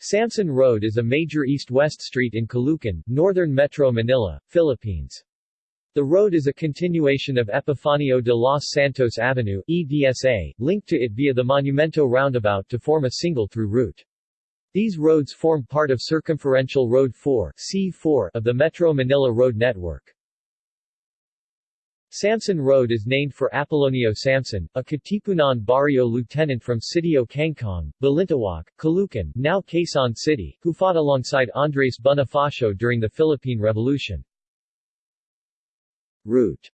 Samson Road is a major east-west street in Caloocan, northern Metro Manila, Philippines. The road is a continuation of Epifanio de los Santos Avenue EDSA, linked to it via the Monumento roundabout to form a single through route. These roads form part of Circumferential Road 4 C4 of the Metro Manila Road Network. Samson Road is named for Apolonio Samson, a Katipunan barrio lieutenant from Sitio Kangkong, Balintawak, Caloocan, now Quezon City, who fought alongside Andres Bonifacio during the Philippine Revolution. Route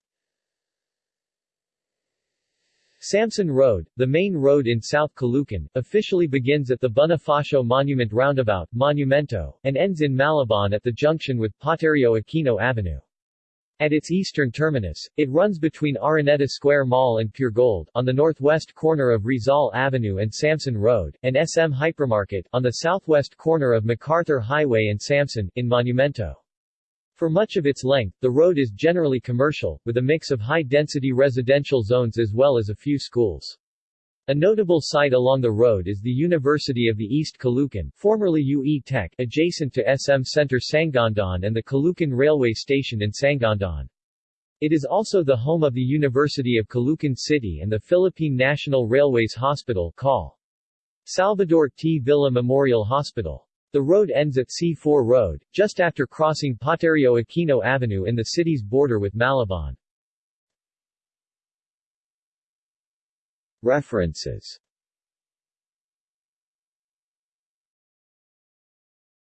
Samson Road, the main road in South Caloocan, officially begins at the Bonifacio Monument Roundabout Monumento, and ends in Malabon at the junction with Paterio Aquino Avenue. At its eastern terminus, it runs between Araneta Square Mall and Puregold on the northwest corner of Rizal Avenue and Samson Road, and SM Hypermarket on the southwest corner of MacArthur Highway and Samson, in Monumento. For much of its length, the road is generally commercial, with a mix of high-density residential zones as well as a few schools. A notable site along the road is the University of the East Caloocan, formerly UE Tech, adjacent to SM Center Sangandaan and the Caloocan Railway Station in Sangandaan. It is also the home of the University of Caloocan City and the Philippine National Railways Hospital call Salvador T. Villa Memorial Hospital. The road ends at C4 Road, just after crossing Paterio Aquino Avenue in the city's border with Malabon. References